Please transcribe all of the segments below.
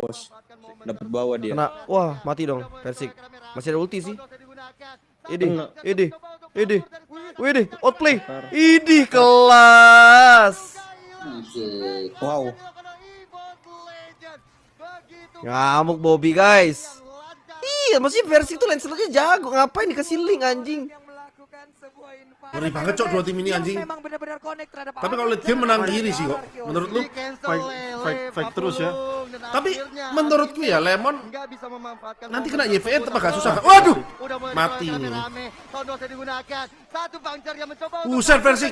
bos. Dapat bawa dia. Kena. Wah, mati dong Persik. Masih ada ulti sih. Ini, ini, ini. Widih, outplay. Ini kelas. Wow. Ngamuk Bobby guys. Iya, masih versi itu Lancelotnya jago. Ngapain dikasih link anjing? Ngeri banget cok dua tim ini anjing. Tapi kalau lihat game menang diri sih kok. Menurut lu? Fight, fight, fight terus ya. Tapi menurutku ya Lemon nanti kena YVN tetap agak susah. Waduh, mati. Buset versi,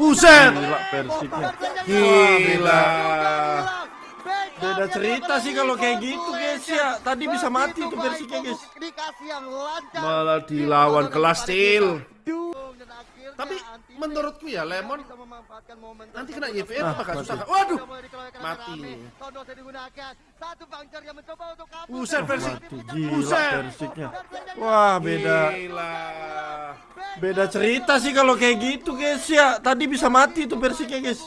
buset. Gila. Beda cerita sih kalau kayak gitu guys ya. Tadi bisa mati tuh Persiknya guys. Malah dilawan kelas steel. Tapi menurutku ya Lemon nanti kena YVN tetap agak susah. Waduh, mati nih. Buset versi, gila buset. Persiknya. Wah beda Gila. beda cerita sih kalau kayak gitu guys ya. Tadi bisa mati tuh Persiknya guys.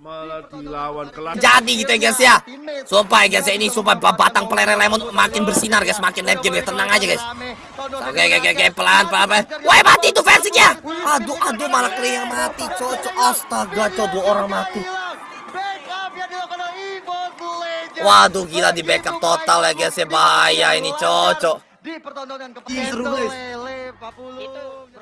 Malah dilawan kelas. Jadi gitu ya guys ya Sumpah ya guys ya ini Sumpah batang pelere lemon makin bersinar guys Makin late game guys Tenang aja guys Oke oke oke oke pelan pelan pelan. Wah mati tuh versinya. Aduh aduh malah Clay yang mati cocok. Astaga cocok dua orang mati. Waduh gila di backup total ya guys ya. Bahaya ini cocok. Di pertontonan kepada Lele 40